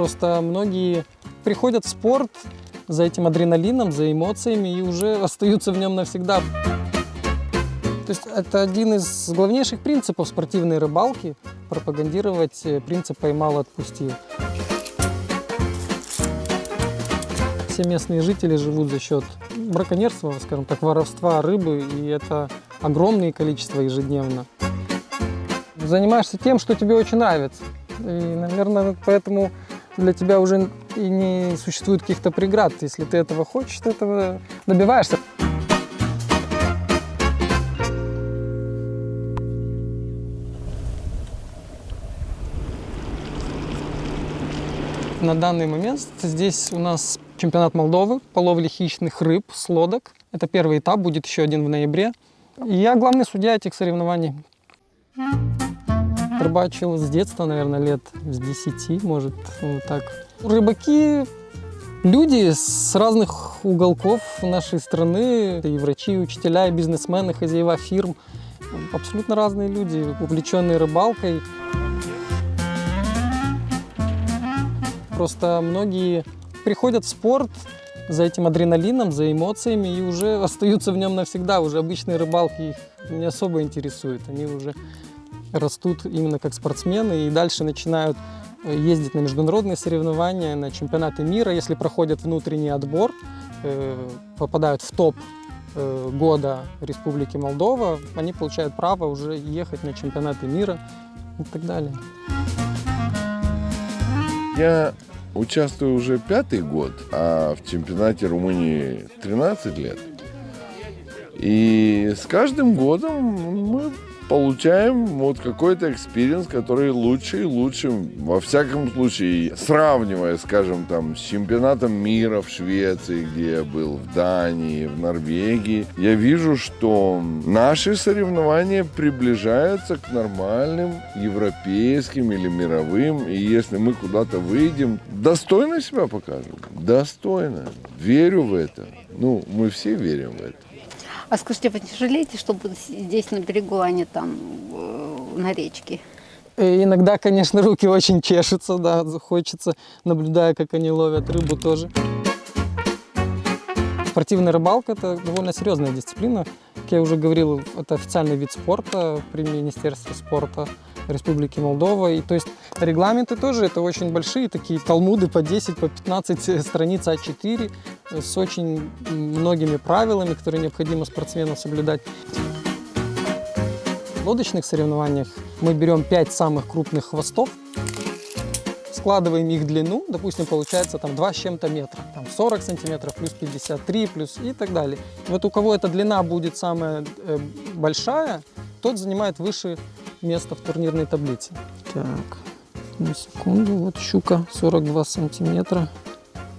Просто многие приходят в спорт за этим адреналином, за эмоциями и уже остаются в нем навсегда. То есть это один из главнейших принципов спортивной рыбалки – пропагандировать э, принцип «поймал, отпустил». Все местные жители живут за счет браконьерства, скажем так, воровства рыбы, и это огромное количество ежедневно. Занимаешься тем, что тебе очень нравится. И, наверное, поэтому для тебя уже и не существует каких-то преград. Если ты этого хочешь, ты этого добиваешься. На данный момент здесь у нас чемпионат Молдовы по ловле хищных рыб с лодок. Это первый этап, будет еще один в ноябре. И я главный судья этих соревнований. Рыбачил с детства, наверное, лет с 10, может, вот так. Рыбаки Люди с разных уголков нашей страны, и врачи, и учителя, и бизнесмены, хозяева фирм, абсолютно разные люди, увлеченные рыбалкой. Просто многие приходят в спорт за этим адреналином, за эмоциями и уже остаются в нем навсегда. Уже обычные рыбалки их не особо интересуют. Они уже растут именно как спортсмены и дальше начинают э, ездить на международные соревнования, на чемпионаты мира. Если проходят внутренний отбор, э, попадают в топ э, года Республики Молдова, они получают право уже ехать на чемпионаты мира и так далее. Я Участвую уже пятый год, а в чемпионате Румынии 13 лет. И с каждым годом мы получаем вот какой-то experience, который лучше и лучше. Во всяком случае, сравнивая, скажем, там, с чемпионатом мира в Швеции, где я был, в Дании, в Норвегии, я вижу, что наши соревнования приближаются к нормальным европейским или мировым. И если мы куда-то выйдем, достойно себя покажем. Достойно. Верю в это. Ну, мы все верим в это. А скажите, вы не жалеете, что здесь на берегу, а не там э, на речке? И иногда, конечно, руки очень чешутся, да, хочется, наблюдая, как они ловят рыбу тоже. Спортивная рыбалка – это довольно серьезная дисциплина. Как я уже говорил, это официальный вид спорта при Министерстве спорта Республики Молдова. И то есть регламенты тоже это очень большие, такие талмуды по 10, по 15 страниц А4 с очень многими правилами, которые необходимо спортсмену соблюдать. В лодочных соревнованиях мы берем 5 самых крупных хвостов, складываем их длину, допустим, получается там 2 с чем-то метра, там 40 сантиметров, плюс 53, плюс и так далее. Вот у кого эта длина будет самая э, большая, тот занимает выше место в турнирной таблице. Так, на секунду, вот щука 42 сантиметра.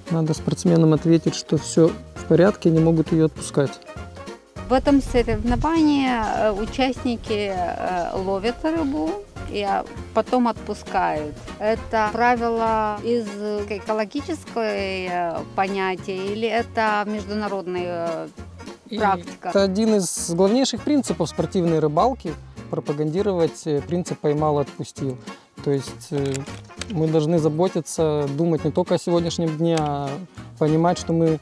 Надо спортсменам ответить, что все в порядке, не могут ее отпускать. В этом соревновании э, участники э, ловят рыбу и потом отпускают. Это правило из экологической э, понятия или это международная практика? это один из главнейших принципов спортивной рыбалки – пропагандировать принцип «поймал, отпустил». То есть мы должны заботиться, думать не только о сегодняшнем дне, а понимать, что мы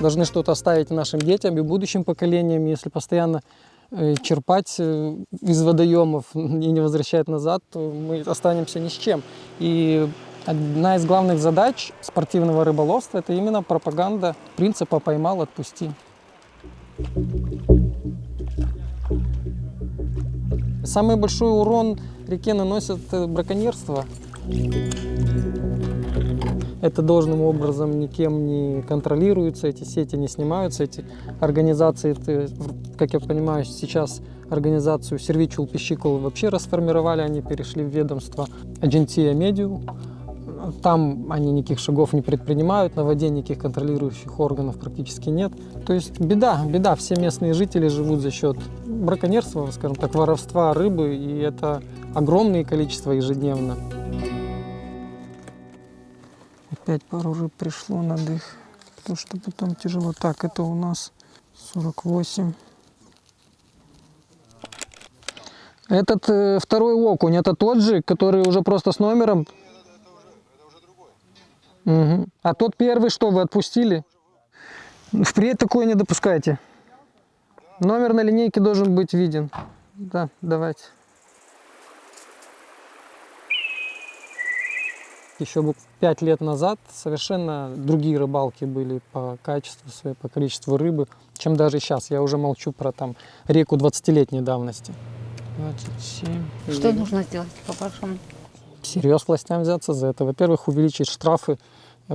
должны что-то оставить нашим детям и будущим поколениям. Если постоянно э, черпать э, из водоемов и не возвращать назад, то мы останемся ни с чем. И одна из главных задач спортивного рыболовства – это именно пропаганда принципа «поймал, отпусти». Самый большой урон реке наносят э, браконьерство. Это должным образом никем не контролируется, эти сети не снимаются, эти организации, как я понимаю, сейчас организацию Сервичул Пищикул вообще расформировали, они перешли в ведомство Агентия Медиу. Там они никаких шагов не предпринимают, на воде никаких контролирующих органов практически нет. То есть беда, беда. Все местные жители живут за счет браконьерства, скажем так, воровства рыбы, и это огромное количество ежедневно. Опять пару рыб пришло на дых, потому что потом тяжело. Так, это у нас 48. Этот э, второй окунь, это тот же, который уже просто с номером? Мгм. А тот первый что, вы отпустили? Впредь такое не допускайте. Номер на линейке должен быть виден. Да, давайте. Еще бы пять лет назад совершенно другие рыбалки были по качеству своей, по количеству рыбы, чем даже сейчас. Я уже молчу про там реку 20-летней давности. 27. Что нужно сделать по-вашему? Всерьез властям взяться за это. Во-первых, увеличить штрафы,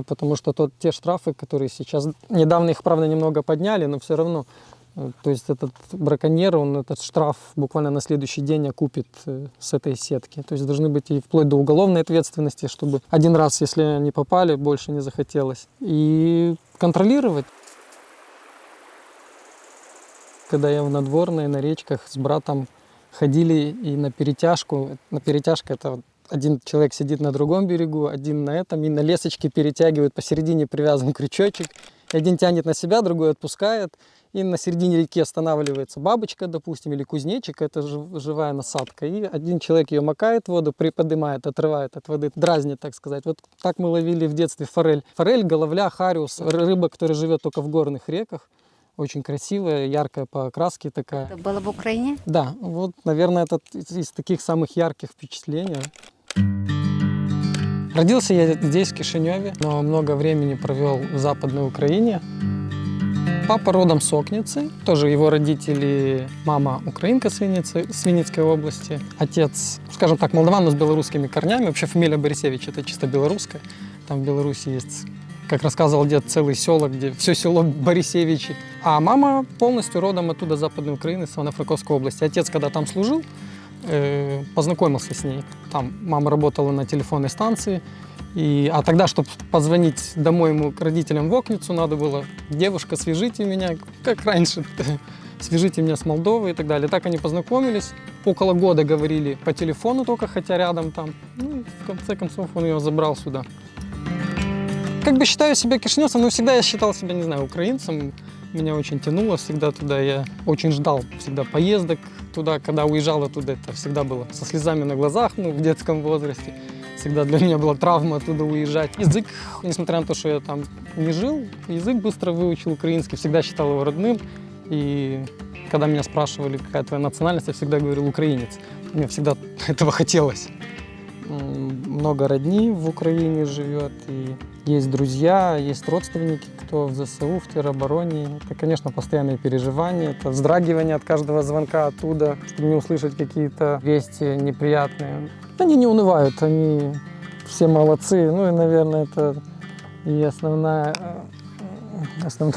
потому что тот, те штрафы, которые сейчас... Недавно их, правда, немного подняли, но все равно. э, То есть этот браконьер, он этот штраф буквально на следующий день окупит э, с этой сетки. То есть должны быть и вплоть до уголовной ответственности, чтобы один раз, если они попали, больше не захотелось. И контролировать. Когда я в надворной, на речках с братом ходили и на перетяжку. На перетяжка это один человек сидит на другом берегу, один на этом, и на лесочке перетягивают, посередине привязан крючочек. И один тянет на себя, другой отпускает. И на середине реки останавливается бабочка, допустим, или кузнечик, это жив- живая насадка. И один человек ее макает в воду, приподнимает, отрывает от воды, дразнит, так сказать. Вот так мы ловили в детстве форель. Форель, головля, хариус, рыба, которая живет только в горных реках. Очень красивая, яркая по окраске такая. Это было в Украине? Да, вот, наверное, это из таких самых ярких впечатлений. Родился я здесь, в Кишиневе, но много времени провел в Западной Украине. Папа родом с Окницы, тоже его родители, мама украинка с, Винницы, с Винницкой области, отец, скажем так, молдаван, но с белорусскими корнями. Вообще фамилия Борисевич это чисто белорусская. Там в Беларуси есть, как рассказывал дед, целый село, где все село Борисевичи. А мама полностью родом оттуда, Западной Украины, с Ивано-Франковской области. Отец, когда там служил, э, познакомился с ней. Там мама работала на телефонной станции. И, а тогда, чтобы позвонить домой ему к родителям в Окницу, надо было «Девушка, свяжите меня», как раньше, «Свяжите меня с Молдовой» и так далее. Так они познакомились. Около года говорили по телефону только, хотя рядом там. Ну, в конце концов он ее забрал сюда. Как бы считаю себя кишиневцем, но всегда я считал себя, не знаю, украинцем. Меня очень тянуло всегда туда. Я очень ждал всегда поездок туда. Когда уезжал оттуда, это всегда было со слезами на глазах, ну, в детском возрасте. Всегда для меня была травма оттуда уезжать. Язык, несмотря на то, что я там не жил, язык быстро выучил украинский, всегда считал его родным. И когда меня спрашивали, какая твоя национальность, я всегда говорил украинец. Мне всегда этого хотелось. Много родни в Украине живет, и есть друзья, есть родственники, кто в ЗСУ, в теробороне. Это, конечно, постоянные переживания, это вздрагивание от каждого звонка оттуда, чтобы не услышать какие-то вести неприятные. Они не унывают, они все молодцы. Ну и, наверное, это и э, основное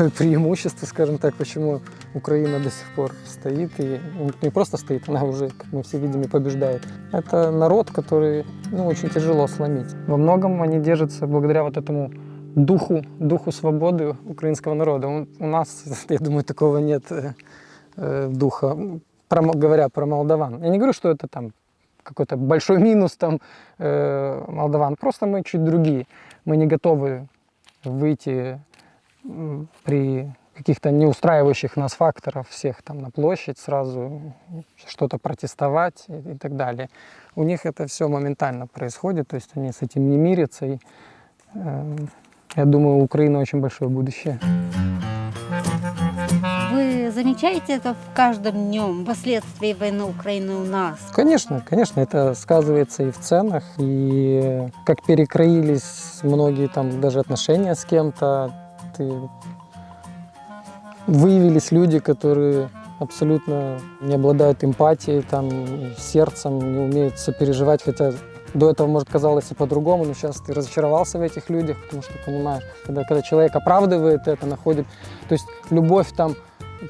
преимущество, скажем так, почему Украина до сих пор стоит. И не просто стоит, она уже, как мы все видим, и побеждает. Это народ, который ну, очень тяжело сломить. Во многом они держатся благодаря вот этому духу, духу свободы украинского народа. У- нас, я думаю, такого нет э, э, духа, про, говоря про молдаван. Я не говорю, что это там какой-то большой минус там э, молдаван. Просто мы чуть другие. Мы не готовы выйти при каких-то не устраивающих нас факторов всех там на площадь сразу что-то протестовать и, и так далее. У них это все моментально происходит, то есть они с этим не мирятся. И, э, я думаю, у Украины очень большое будущее. Вы замечаете это в каждом днем, последствия войны Украины у нас? Конечно, конечно, это сказывается и в ценах, и как перекроились многие там даже отношения с кем-то. Ты... Выявились люди, которые абсолютно не обладают эмпатией, там, сердцем, не умеют сопереживать, хотя до этого, может, казалось и по-другому, но сейчас ты разочаровался в этих людях, потому что понимаешь, когда, когда человек оправдывает это, находит, то есть любовь там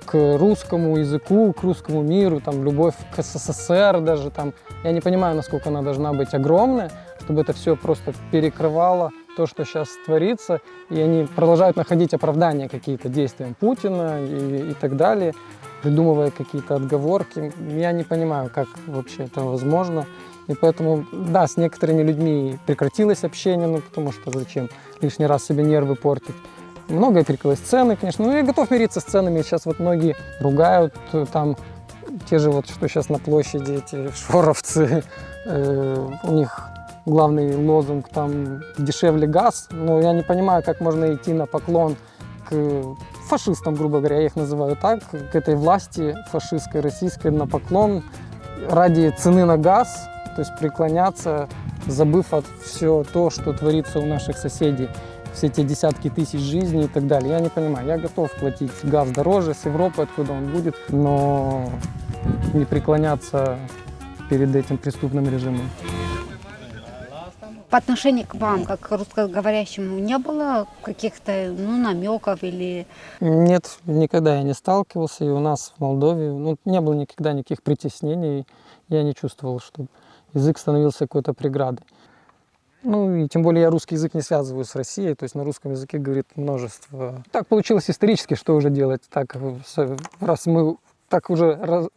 к русскому языку, к русскому миру, там, любовь к СССР даже, там, я не понимаю, насколько она должна быть огромная, чтобы это все просто перекрывало то, что сейчас творится, и они продолжают находить оправдания какие-то действиям Путина и, и так далее, придумывая какие-то отговорки. Я не понимаю, как вообще это возможно. И поэтому, да, с некоторыми людьми прекратилось общение, ну потому что зачем лишний раз себе нервы портить. Многое перекрылось цены, конечно. Ну, я готов мириться с ценами. Сейчас вот многие ругают э, там те же вот, что сейчас на площади, эти шоровцы. Э, у них главный лозунг там «дешевле газ», но я не понимаю, как можно идти на поклон к фашистам, грубо говоря, я их называю так, к этой власти фашистской, российской на поклон ради цены на газ, то есть преклоняться, забыв от все то, что творится у наших соседей, все эти десятки тысяч жизней и так далее. Я не понимаю, я готов платить газ дороже с Европы, откуда он будет, но не преклоняться перед этим преступным режимом. По отношению к вам, как к русскоговорящему, не было каких-то ну, намеков или Нет, никогда я не сталкивался, и у нас в Молдове ну, не было никогда никаких притеснений, я не чувствовал, что язык становился какой-то преградой. Ну и тем более я русский язык не связываю с Россией, то есть на русском языке говорит множество. Так получилось исторически, что уже делать, так раз мы так уже раз-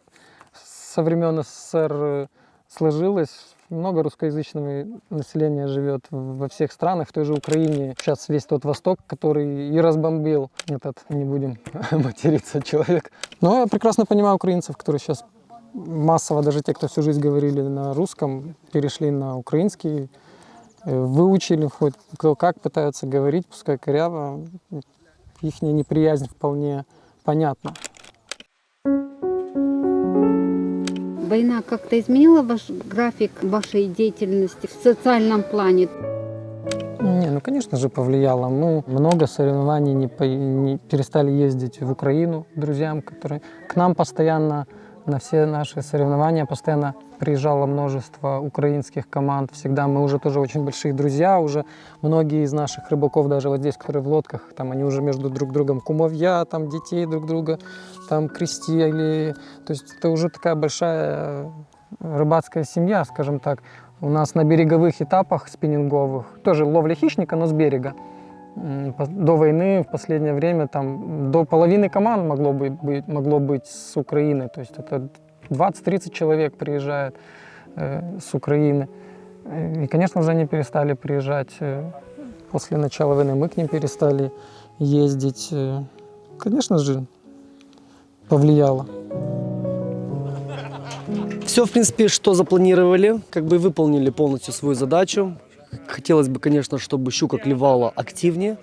со времен СССР э, сложилось, много русскоязычного населения живет во всех странах, в той же Украине. Сейчас весь тот Восток, который и разбомбил этот, не будем материться, человек. Но я прекрасно понимаю украинцев, которые сейчас массово, даже те, кто всю жизнь говорили на русском, перешли на украинский, э, выучили хоть кто как пытаются говорить, пускай коряво, их неприязнь вполне понятна. Война как-то изменила ваш график вашей деятельности в социальном плане? Не, ну, конечно же, повлияло. Мы много соревнований не, по- не перестали ездить в Украину друзьям, которые к нам постоянно на все наши соревнования постоянно приезжало множество украинских команд. Всегда мы уже тоже очень большие друзья, уже многие из наших рыбаков, даже вот здесь, которые в лодках, там они уже между друг другом кумовья, там детей друг друга, там крестили. То есть это уже такая большая э, рыбацкая семья, скажем так. У нас на береговых этапах спиннинговых тоже ловля хищника, но с берега. До войны, в последнее время, там до половины команд могло быть- могло быть с Украины. То есть это 20-30 человек приезжает э, с Украины. Э, И, конечно же, они перестали приезжать э, после начала войны. Мы к ним перестали ездить. Э, Конечно же, повлияло. Все, в принципе, что запланировали, как бы выполнили полностью свою задачу. Хотелось бы, конечно, чтобы щука клевала активнее.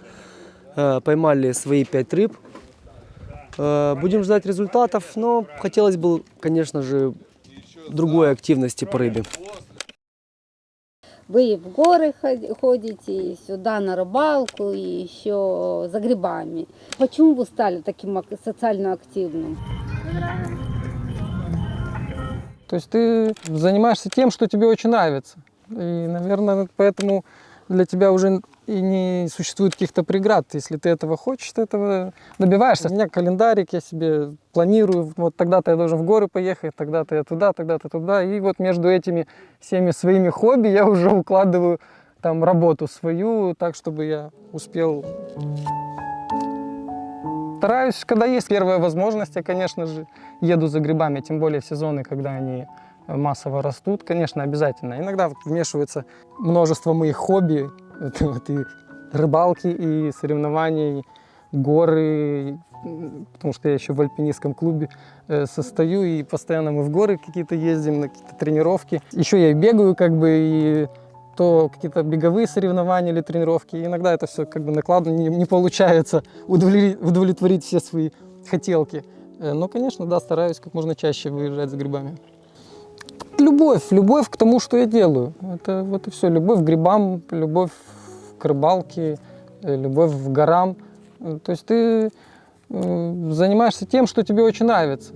Поймали свои пять рыб. Э, Будем ждать результатов, но хотелось бы, конечно же, другой активности по рыбе. Вы и в горы ход- ходите, и сюда на рыбалку, и еще за грибами. Почему вы стали таким ак- социально активным? То есть ты занимаешься тем, что тебе очень нравится. И, наверное, поэтому для тебя уже и не существует каких-то преград. Если ты этого хочешь, ты этого добиваешься. У меня календарик, я себе планирую, вот тогда-то я должен в горы поехать, тогда-то я туда, тогда-то туда. И вот между этими всеми своими хобби я уже укладываю там работу свою, так, чтобы я успел Стараюсь, когда есть первая возможность, я, конечно же, еду за грибами, тем более в сезоны, когда они э, массово растут, конечно, обязательно. Иногда вмешивается множество моих хобби, это вот и рыбалки, и соревнований, горы, м, потому что я еще в альпинистском клубе э, состою, и постоянно мы в горы какие-то ездим, на какие-то тренировки. Еще я и бегаю, как бы, и то какие-то беговые соревнования или тренировки. И иногда это все как бы накладно, не, не получается удовлетворить, удовлетворить все свои хотелки. Э, Но, конечно, да, стараюсь как можно чаще выезжать за грибами. Любовь, любовь к тому, что я делаю. Это вот и все. Любовь к грибам, любовь к рыбалке, э, любовь к горам. Э, То есть ты э, занимаешься тем, что тебе очень нравится.